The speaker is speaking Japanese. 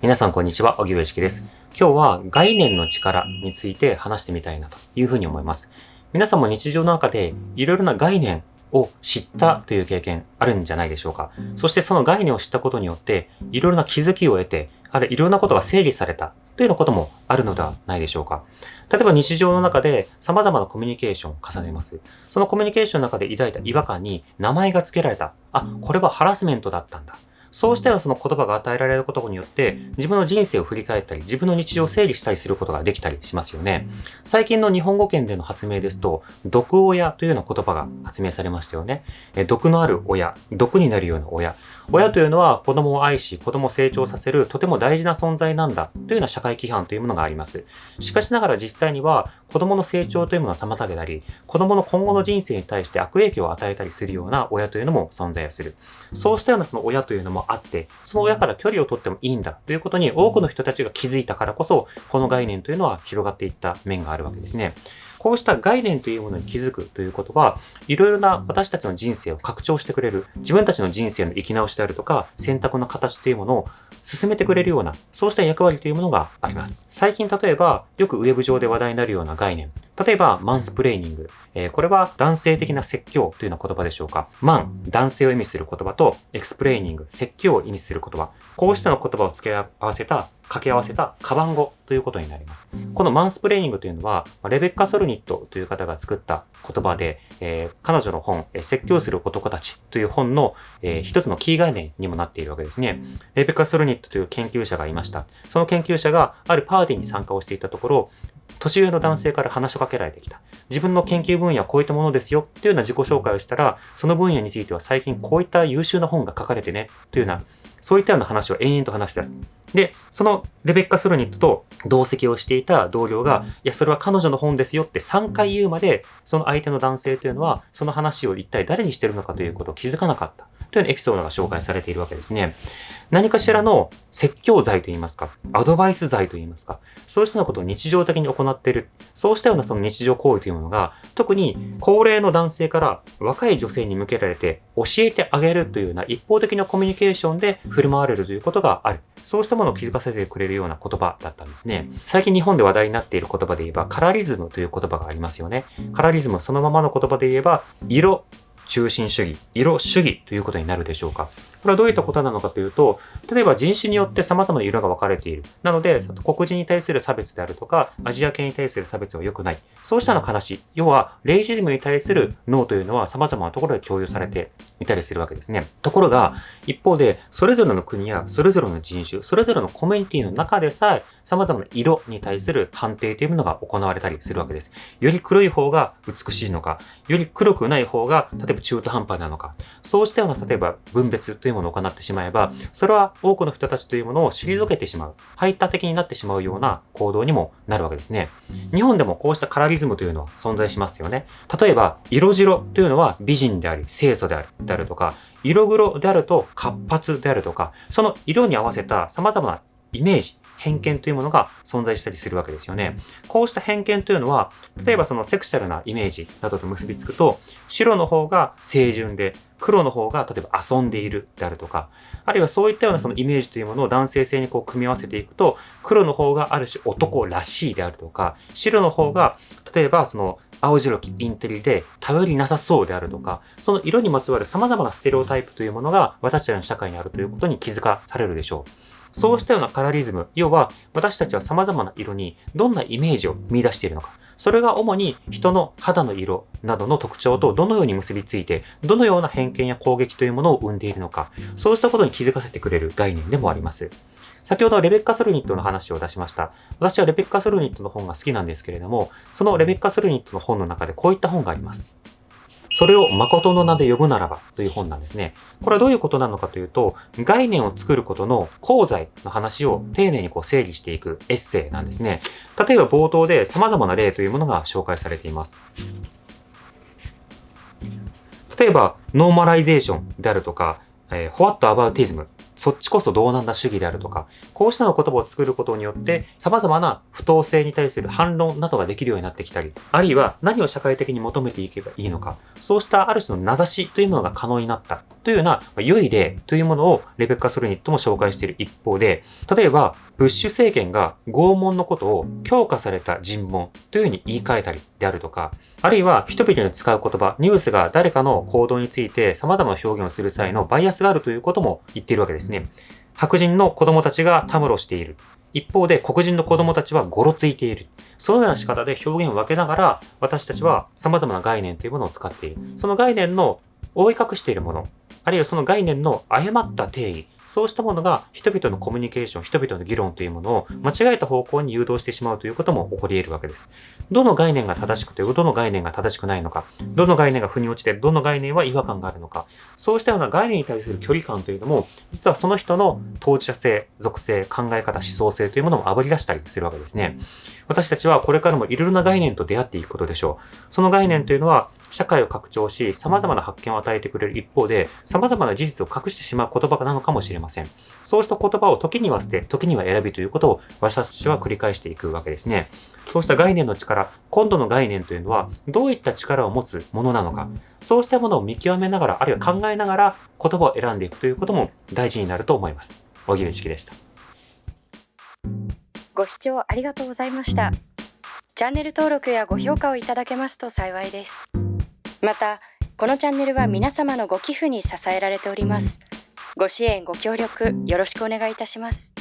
皆さんこんにちは、小木上式です。今日は概念の力について話してみたいなというふうに思います。皆さんも日常の中でいろいろな概念を知ったという経験あるんじゃないでしょうか。そしてその概念を知ったことによっていろいろな気づきを得て、あるいろんなことが整理されたというようなこともあるのではないでしょうか。例えば日常の中で様々なコミュニケーションを重ねます。そのコミュニケーションの中で抱いた違和感に名前が付けられた。あ、これはハラスメントだったんだ。そうしたようなその言葉が与えられることによって、自分の人生を振り返ったり、自分の日常を整理したりすることができたりしますよね。最近の日本語圏での発明ですと、毒親というような言葉が発明されましたよね。え毒のある親、毒になるような親。親というのは子供を愛し、子供を成長させるとても大事な存在なんだというような社会規範というものがあります。しかしながら実際には子供の成長というものを妨げたり、子供の今後の人生に対して悪影響を与えたりするような親というのも存在をする。そうしたようなその親というのもあって、その親から距離を取ってもいいんだということに多くの人たちが気づいたからこそ、この概念というのは広がっていった面があるわけですね。こうした概念というものに気づくということは、いろいろな私たちの人生を拡張してくれる、自分たちの人生の生き直しであるとか、選択の形というものを進めてくれるような、そうした役割というものがあります。最近例えば、よくウェブ上で話題になるような概念。例えば、マンスプレーニング。えー、これは男性的な説教というような言葉でしょうか。マン、男性を意味する言葉と、エクスプレーニング、説教を意味する言葉。こうしたの言葉を付け合わせた掛け合わせたカバン語ということになります。このマンスプレーニングというのは、レベッカ・ソルニットという方が作った言葉で、えー、彼女の本、説教する男たちという本の、えー、一つのキー概念にもなっているわけですね。レベッカ・ソルニットという研究者がいました。その研究者があるパーティーに参加をしていたところ、年上の男性から話しかけられてきた。自分の研究分野はこういったものですよ。というような自己紹介をしたら、その分野については最近こういった優秀な本が書かれてね。というような、そういったような話を延々と話し出す。で、そのレベッカ・スルニットと同席をしていた同僚が、いや、それは彼女の本ですよって3回言うまで、その相手の男性というのは、その話を一体誰にしてるのかということを気づかなかった。というエピソードが紹介されているわけですね。何かしらの説教罪といいますか、アドバイス罪といいますか、そうしたようなことを日常的に行っている、そうしたようなその日常行為というものが、特に高齢の男性から若い女性に向けられて教えてあげるというような一方的なコミュニケーションで振る舞われるということがある。そうしたものを気づかせてくれるような言葉だったんですね。最近日本で話題になっている言葉で言えば、カラリズムという言葉がありますよね。カラリズムそのままの言葉で言えば、色、中心主義、色主義ということになるでしょうか。これはどういったことなのかというと、例えば人種によって様々な色が分かれている。なので、黒人に対する差別であるとか、アジア系に対する差別は良くない。そうしたの話。要は、レイジズムに対する脳というのは様々なところで共有されていたりするわけですね。ところが、一方で、それぞれの国やそれぞれの人種、それぞれのコミュニティの中でさえ、様々な色に対する判定というものが行われたりするわけです。より黒い方が美しいのか、より黒くない方が、例えば中途半端なのか、そうしたような、例えば分別というものを行ってしまえば、それは多くの人たちというものを退けてしまう、排他的になってしまうような行動にもなるわけですね。日本でもこうしたカラリズムというのは存在しますよね。例えば、色白というのは美人であり、清楚である、であるとか、色黒であると活発であるとか、その色に合わせた様々なイメージ、偏見というものが存在したりするわけですよね。こうした偏見というのは、例えばそのセクシャルなイメージなどと結びつくと、白の方が清純で、黒の方が例えば遊んでいるであるとか、あるいはそういったようなそのイメージというものを男性性にこう組み合わせていくと、黒の方がある種男らしいであるとか、白の方が例えばその青白きインテリで頼りなさそうであるとか、その色にまつわる様々なステレオタイプというものが私たちの社会にあるということに気づかされるでしょう。そうしたようなカラリズム、要は私たちは様々な色にどんなイメージを見出しているのか。それが主に人の肌の色などの特徴とどのように結びついて、どのような偏見や攻撃というものを生んでいるのか、そうしたことに気づかせてくれる概念でもあります。先ほどレベッカ・ソルニットの話を出しました。私はレベッカ・ソルニットの本が好きなんですけれども、そのレベッカ・ソルニットの本の中でこういった本があります。それを誠の名で呼ぶならばという本なんですね。これはどういうことなのかというと、概念を作ることの功罪の話を丁寧にこう整理していくエッセイなんですね。例えば冒頭で様々な例というものが紹介されています。例えば、ノーマライゼーションであるとか、えー、 whataboutism そっちこそどうなんだ主義であるとか、こうしたの言葉を作ることによって、様々な不当性に対する反論などができるようになってきたり、あるいは何を社会的に求めていけばいいのか、そうしたある種の名指しというものが可能になった。というような良い例というものをレベッカ・ソルニットも紹介している一方で、例えば、ブッシュ政権が拷問のことを強化された尋問というふうに言い換えたりであるとか、あるいは人々に使う言葉、ニュースが誰かの行動について様々な表現をする際のバイアスがあるということも言っているわけですね。白人の子供たちがたむろしている。一方で黒人の子供たちはゴロついている。そのような仕方で表現を分けながら、私たちは様々な概念というものを使っている。その概念の覆い隠しているもの、あるいはその概念の誤った定義、そうしたものが人々のコミュニケーション、人々の議論というものを間違えた方向に誘導してしまうということも起こり得るわけです。どの概念が正しくて、どの概念が正しくないのか、どの概念が腑に落ちて、どの概念は違和感があるのか、そうしたような概念に対する距離感というのも、実はその人の当事者性、属性、考え方、思想性というものを炙り出したりするわけですね。私たちはこれからもいろいろな概念と出会っていくことでしょう。その概念というのは、社会を拡張し、様々な発見を与えてくれる一方で、様々な事実を隠してしまう言葉なのかもしれません。そうした言葉を時には捨て、時には選びということを私たちは繰り返していくわけですね。そうした概念の力、今度の概念というのは、どういった力を持つものなのか、そうしたものを見極めながら、あるいは考えながら言葉を選んでいくということも大事になると思います。小木内でした。ご視聴ありがとうございました。チャンネル登録やご評価をいただけますと幸いです。また、このチャンネルは皆様のご寄付に支えられております。ご支援、ご協力、よろしくお願いいたします。